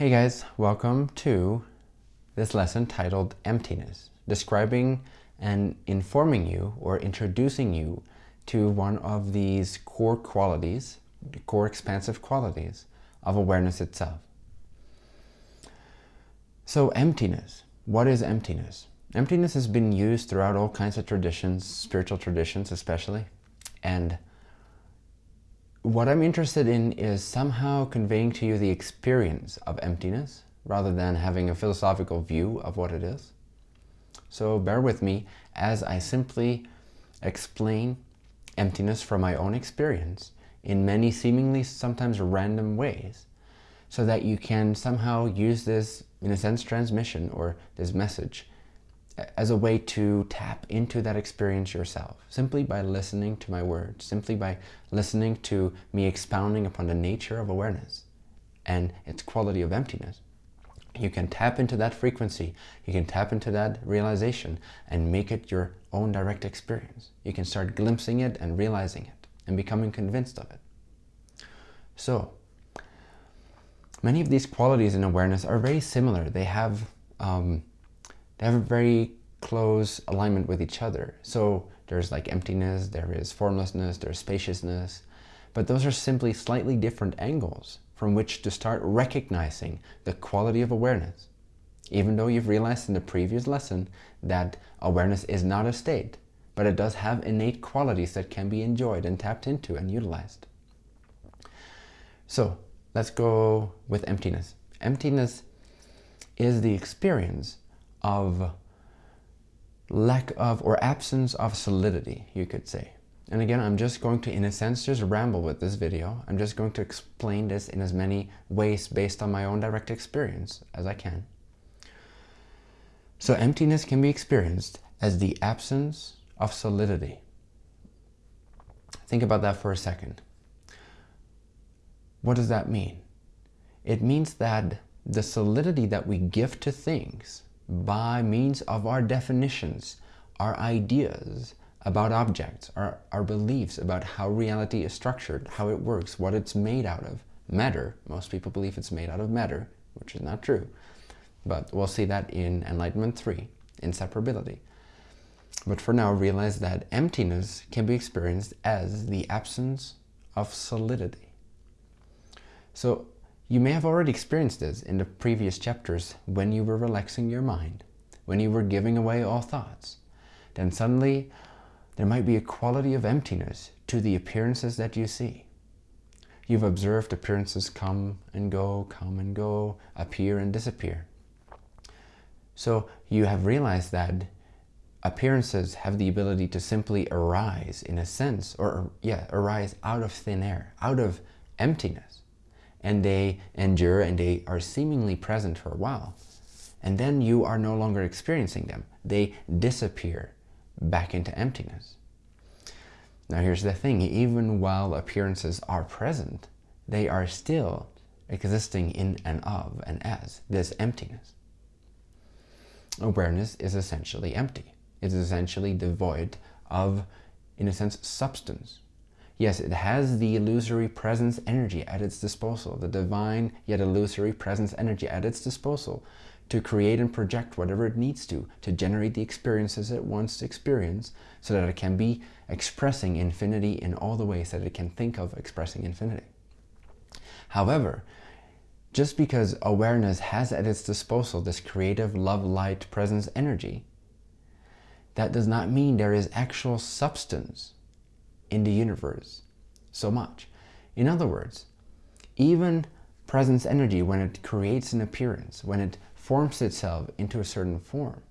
Hey guys, welcome to this lesson titled Emptiness, describing and informing you or introducing you to one of these core qualities, core expansive qualities of awareness itself. So emptiness, what is emptiness? Emptiness has been used throughout all kinds of traditions, spiritual traditions especially, and what I'm interested in is somehow conveying to you the experience of emptiness rather than having a philosophical view of what it is. So bear with me as I simply explain emptiness from my own experience in many seemingly sometimes random ways so that you can somehow use this, in a sense, transmission or this message as a way to tap into that experience yourself, simply by listening to my words, simply by listening to me expounding upon the nature of awareness and its quality of emptiness. You can tap into that frequency, you can tap into that realization and make it your own direct experience. You can start glimpsing it and realizing it and becoming convinced of it. So, many of these qualities in awareness are very similar. They have um, they have a very close alignment with each other. So there's like emptiness, there is formlessness, there's spaciousness, but those are simply slightly different angles from which to start recognizing the quality of awareness. Even though you've realized in the previous lesson that awareness is not a state, but it does have innate qualities that can be enjoyed and tapped into and utilized. So let's go with emptiness. Emptiness is the experience of lack of or absence of solidity, you could say. And again, I'm just going to, in a sense, just ramble with this video. I'm just going to explain this in as many ways based on my own direct experience as I can. So emptiness can be experienced as the absence of solidity. Think about that for a second. What does that mean? It means that the solidity that we give to things by means of our definitions, our ideas about objects, our, our beliefs about how reality is structured, how it works, what it's made out of. Matter, most people believe it's made out of matter, which is not true. But we'll see that in Enlightenment 3, Inseparability. But for now, realize that emptiness can be experienced as the absence of solidity. So you may have already experienced this in the previous chapters when you were relaxing your mind, when you were giving away all thoughts. Then suddenly there might be a quality of emptiness to the appearances that you see. You've observed appearances come and go, come and go, appear and disappear. So you have realized that appearances have the ability to simply arise in a sense, or yeah, arise out of thin air, out of emptiness and they endure and they are seemingly present for a while. And then you are no longer experiencing them. They disappear back into emptiness. Now here's the thing, even while appearances are present, they are still existing in and of and as this emptiness. Awareness is essentially empty. It's essentially devoid of, in a sense, substance. Yes, it has the illusory presence energy at its disposal, the divine yet illusory presence energy at its disposal to create and project whatever it needs to, to generate the experiences it wants to experience so that it can be expressing infinity in all the ways that it can think of expressing infinity. However, just because awareness has at its disposal this creative love light presence energy, that does not mean there is actual substance in the universe so much. In other words, even presence energy, when it creates an appearance, when it forms itself into a certain form,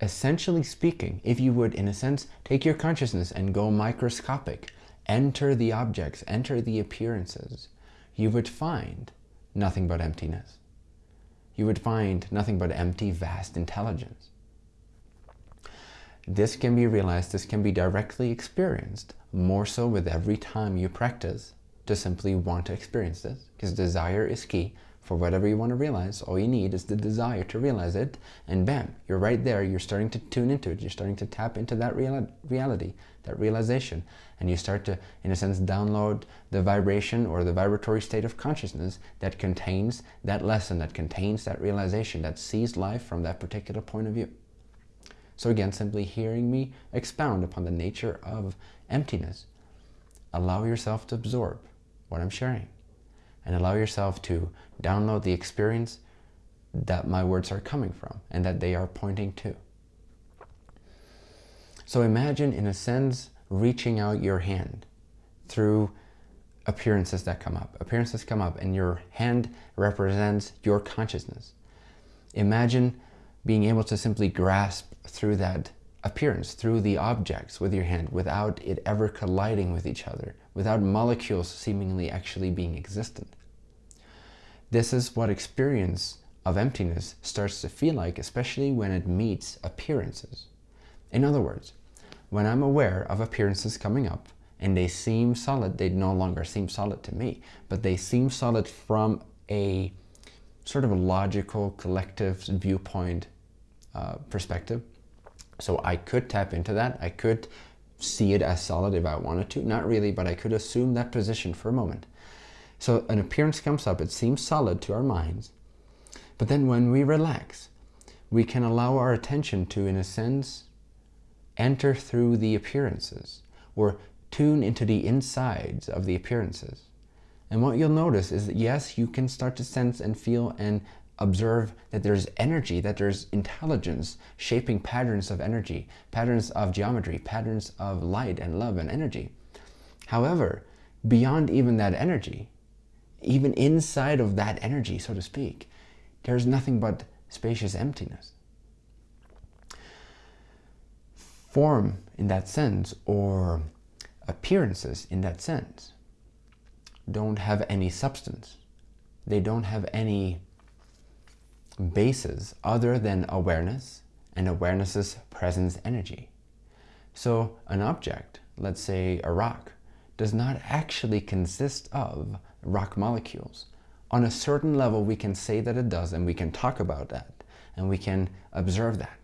essentially speaking, if you would, in a sense, take your consciousness and go microscopic, enter the objects, enter the appearances, you would find nothing but emptiness. You would find nothing but empty, vast intelligence. This can be realized, this can be directly experienced, more so with every time you practice to simply want to experience this, because desire is key for whatever you want to realize. All you need is the desire to realize it, and bam, you're right there. You're starting to tune into it. You're starting to tap into that real reality, that realization, and you start to, in a sense, download the vibration or the vibratory state of consciousness that contains that lesson, that contains that realization, that sees life from that particular point of view. So again, simply hearing me expound upon the nature of emptiness, allow yourself to absorb what I'm sharing and allow yourself to download the experience that my words are coming from and that they are pointing to. So imagine, in a sense, reaching out your hand through appearances that come up. Appearances come up and your hand represents your consciousness. Imagine being able to simply grasp through that appearance, through the objects with your hand without it ever colliding with each other, without molecules seemingly actually being existent. This is what experience of emptiness starts to feel like, especially when it meets appearances. In other words, when I'm aware of appearances coming up and they seem solid, they no longer seem solid to me, but they seem solid from a sort of a logical collective viewpoint uh, perspective. So I could tap into that. I could see it as solid if I wanted to. Not really, but I could assume that position for a moment. So an appearance comes up, it seems solid to our minds. But then when we relax, we can allow our attention to, in a sense, enter through the appearances or tune into the insides of the appearances. And what you'll notice is that yes, you can start to sense and feel and observe that there's energy, that there's intelligence shaping patterns of energy, patterns of geometry, patterns of light and love and energy. However, beyond even that energy, even inside of that energy, so to speak, there's nothing but spacious emptiness. Form in that sense, or appearances in that sense, don't have any substance. They don't have any bases other than awareness and awareness's presence energy. So an object, let's say a rock, does not actually consist of rock molecules. On a certain level, we can say that it does, and we can talk about that, and we can observe that.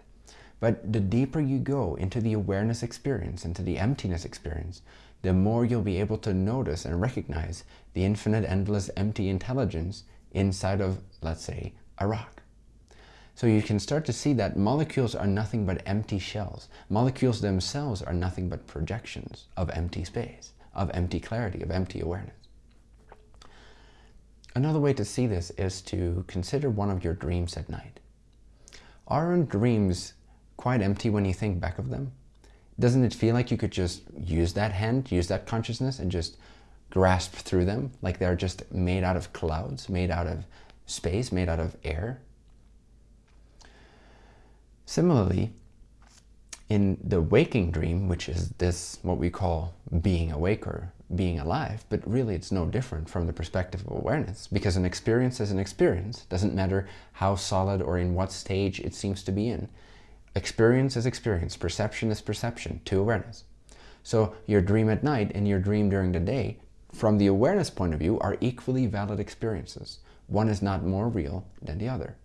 But the deeper you go into the awareness experience, into the emptiness experience, the more you'll be able to notice and recognize the infinite, endless, empty intelligence inside of, let's say, a rock. So you can start to see that molecules are nothing but empty shells. Molecules themselves are nothing but projections of empty space, of empty clarity, of empty awareness. Another way to see this is to consider one of your dreams at night. Aren't dreams quite empty when you think back of them? Doesn't it feel like you could just use that hand, use that consciousness and just grasp through them like they're just made out of clouds, made out of space, made out of air? Similarly, in the waking dream, which is this, what we call being awake or being alive, but really it's no different from the perspective of awareness because an experience is an experience. Doesn't matter how solid or in what stage it seems to be in. Experience is experience, perception is perception to awareness. So your dream at night and your dream during the day, from the awareness point of view, are equally valid experiences. One is not more real than the other.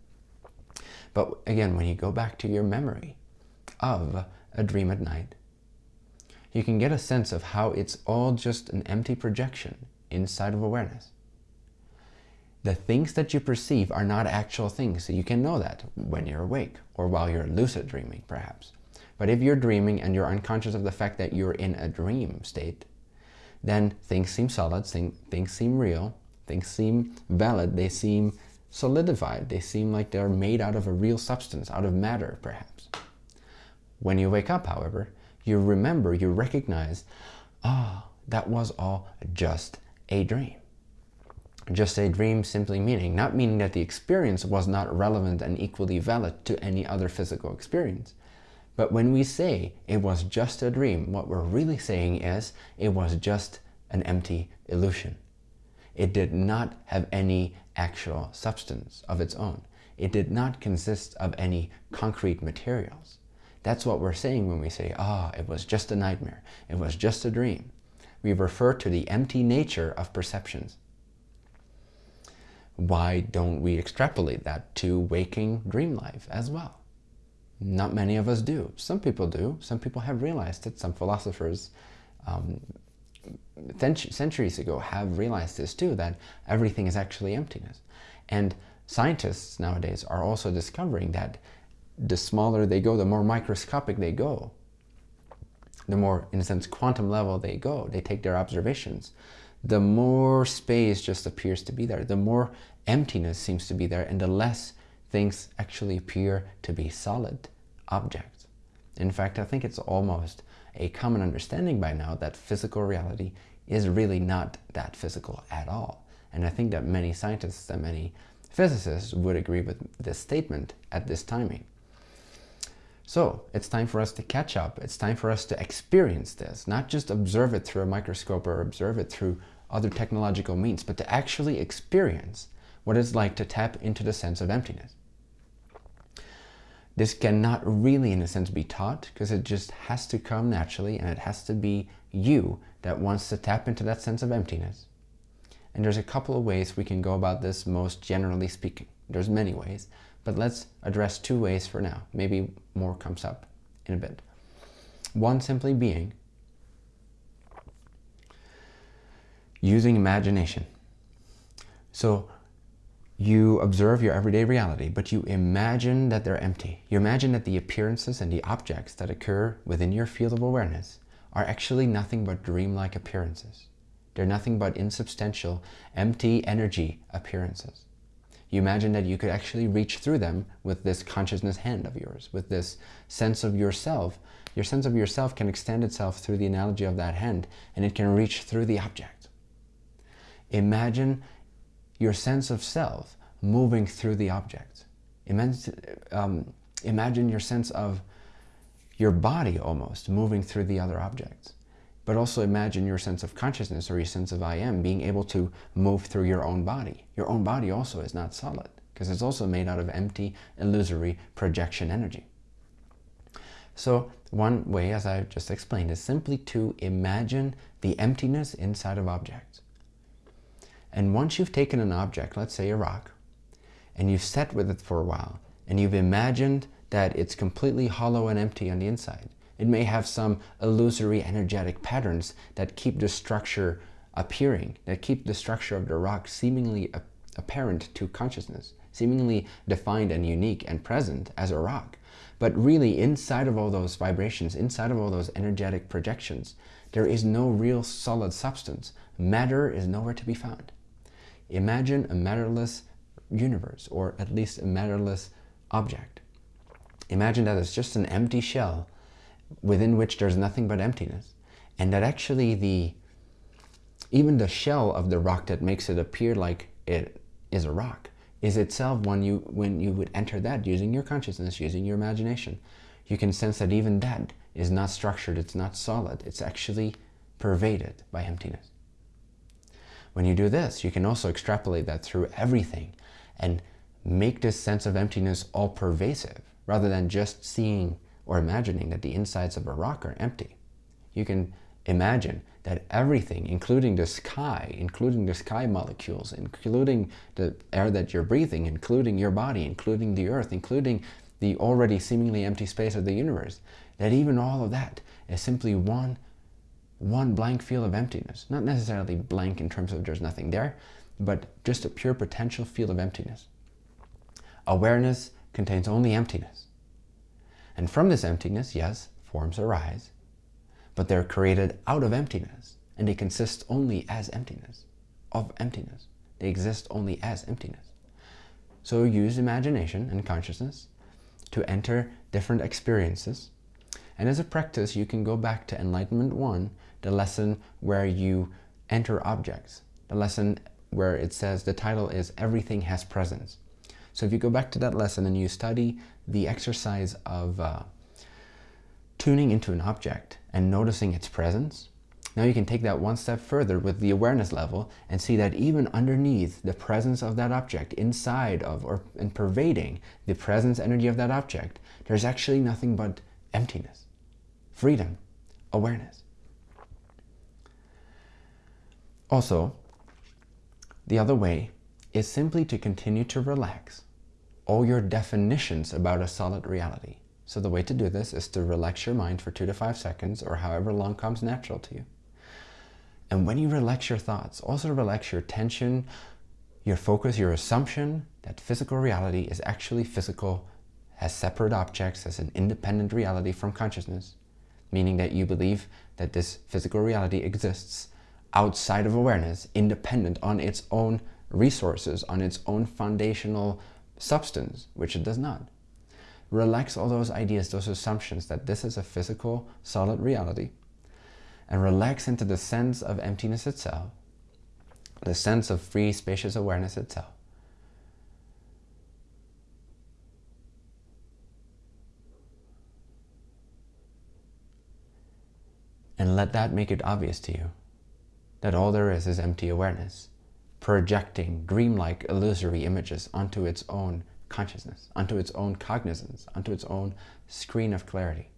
But again, when you go back to your memory of a dream at night, you can get a sense of how it's all just an empty projection inside of awareness. The things that you perceive are not actual things, so you can know that when you're awake or while you're lucid dreaming, perhaps. But if you're dreaming and you're unconscious of the fact that you're in a dream state, then things seem solid, things seem real, things seem valid, they seem solidified, they seem like they're made out of a real substance, out of matter, perhaps. When you wake up, however, you remember, you recognize, ah, oh, that was all just a dream. Just a dream simply meaning, not meaning that the experience was not relevant and equally valid to any other physical experience. But when we say it was just a dream, what we're really saying is it was just an empty illusion. It did not have any actual substance of its own. It did not consist of any concrete materials. That's what we're saying when we say, ah, oh, it was just a nightmare. It was just a dream. We refer to the empty nature of perceptions. Why don't we extrapolate that to waking dream life as well? Not many of us do. Some people do. Some people have realized it. Some philosophers um, centuries ago have realized this too, that everything is actually emptiness. And scientists nowadays are also discovering that the smaller they go, the more microscopic they go, the more, in a sense, quantum level they go, they take their observations, the more space just appears to be there, the more emptiness seems to be there, and the less things actually appear to be solid objects. In fact, I think it's almost a common understanding by now that physical reality is really not that physical at all. And I think that many scientists and many physicists would agree with this statement at this timing. So it's time for us to catch up. It's time for us to experience this, not just observe it through a microscope or observe it through other technological means, but to actually experience what it's like to tap into the sense of emptiness. This cannot really, in a sense, be taught because it just has to come naturally and it has to be you that wants to tap into that sense of emptiness. And there's a couple of ways we can go about this most generally speaking. There's many ways, but let's address two ways for now. Maybe more comes up in a bit. One simply being using imagination. So you observe your everyday reality, but you imagine that they're empty. You imagine that the appearances and the objects that occur within your field of awareness are actually nothing but dreamlike appearances. They're nothing but insubstantial, empty energy appearances. You imagine that you could actually reach through them with this consciousness hand of yours, with this sense of yourself. Your sense of yourself can extend itself through the analogy of that hand, and it can reach through the object. Imagine your sense of self moving through the object. Um, imagine your sense of your body almost moving through the other objects. But also imagine your sense of consciousness or your sense of I am being able to move through your own body. Your own body also is not solid because it's also made out of empty, illusory projection energy. So one way, as I just explained, is simply to imagine the emptiness inside of objects. And once you've taken an object, let's say a rock, and you've sat with it for a while, and you've imagined that it's completely hollow and empty on the inside, it may have some illusory energetic patterns that keep the structure appearing, that keep the structure of the rock seemingly apparent to consciousness, seemingly defined and unique and present as a rock. But really inside of all those vibrations, inside of all those energetic projections, there is no real solid substance. Matter is nowhere to be found. Imagine a matterless universe, or at least a matterless object. Imagine that it's just an empty shell within which there's nothing but emptiness. And that actually the even the shell of the rock that makes it appear like it is a rock is itself when you when you would enter that using your consciousness, using your imagination, you can sense that even that is not structured, it's not solid, it's actually pervaded by emptiness. When you do this, you can also extrapolate that through everything and make this sense of emptiness all pervasive rather than just seeing or imagining that the insides of a rock are empty. You can imagine that everything, including the sky, including the sky molecules, including the air that you're breathing, including your body, including the earth, including the already seemingly empty space of the universe, that even all of that is simply one one blank field of emptiness. Not necessarily blank in terms of there's nothing there, but just a pure potential field of emptiness. Awareness contains only emptiness. And from this emptiness, yes, forms arise, but they're created out of emptiness, and they consist only as emptiness, of emptiness. They exist only as emptiness. So use imagination and consciousness to enter different experiences. And as a practice, you can go back to Enlightenment 1 the lesson where you enter objects, the lesson where it says the title is Everything Has Presence. So if you go back to that lesson and you study the exercise of uh, tuning into an object and noticing its presence, now you can take that one step further with the awareness level and see that even underneath the presence of that object, inside of or and pervading the presence energy of that object, there's actually nothing but emptiness, freedom, awareness. Also, the other way is simply to continue to relax all your definitions about a solid reality. So the way to do this is to relax your mind for two to five seconds or however long comes natural to you. And when you relax your thoughts, also relax your tension, your focus, your assumption that physical reality is actually physical as separate objects, as an independent reality from consciousness, meaning that you believe that this physical reality exists outside of awareness, independent on its own resources, on its own foundational substance, which it does not. Relax all those ideas, those assumptions that this is a physical, solid reality, and relax into the sense of emptiness itself, the sense of free, spacious awareness itself. And let that make it obvious to you that all there is is empty awareness, projecting dreamlike illusory images onto its own consciousness, onto its own cognizance, onto its own screen of clarity.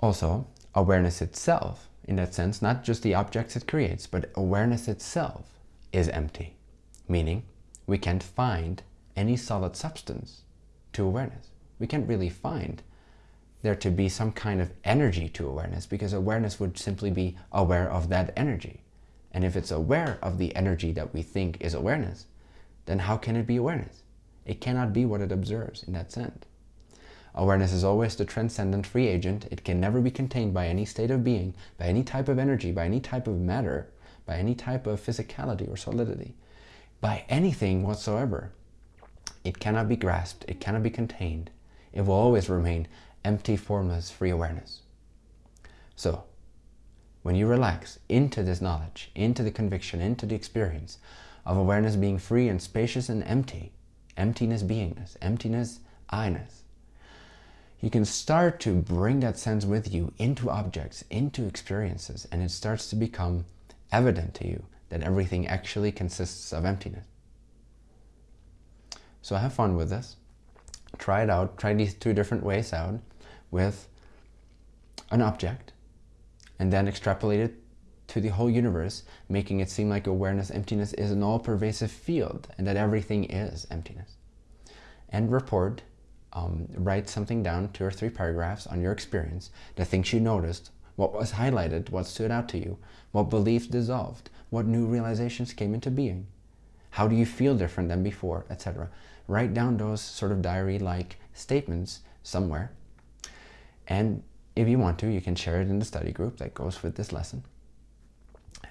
Also, awareness itself, in that sense, not just the objects it creates, but awareness itself is empty, meaning we can't find any solid substance to awareness. We can't really find there to be some kind of energy to awareness because awareness would simply be aware of that energy. And if it's aware of the energy that we think is awareness, then how can it be awareness? It cannot be what it observes in that sense. Awareness is always the transcendent free agent. It can never be contained by any state of being, by any type of energy, by any type of matter, by any type of physicality or solidity, by anything whatsoever. It cannot be grasped. It cannot be contained. It will always remain empty, formless, free awareness. So, when you relax into this knowledge, into the conviction, into the experience of awareness being free and spacious and empty, emptiness beingness, emptiness I-ness, you can start to bring that sense with you into objects, into experiences, and it starts to become evident to you that everything actually consists of emptiness. So have fun with this. Try it out. Try these two different ways out with an object and then extrapolate it to the whole universe, making it seem like awareness emptiness is an all-pervasive field and that everything is emptiness. And report um, write something down, two or three paragraphs on your experience, the things you noticed, what was highlighted, what stood out to you, what beliefs dissolved, what new realizations came into being, how do you feel different than before, etc. Write down those sort of diary-like statements somewhere. And if you want to, you can share it in the study group that goes with this lesson.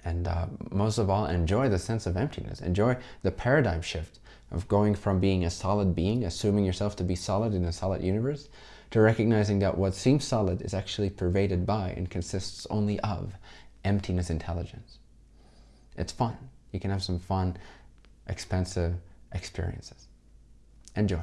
And uh, most of all, enjoy the sense of emptiness. Enjoy the paradigm shift of going from being a solid being, assuming yourself to be solid in a solid universe, to recognizing that what seems solid is actually pervaded by and consists only of emptiness intelligence. It's fun. You can have some fun, expensive experiences. Enjoy.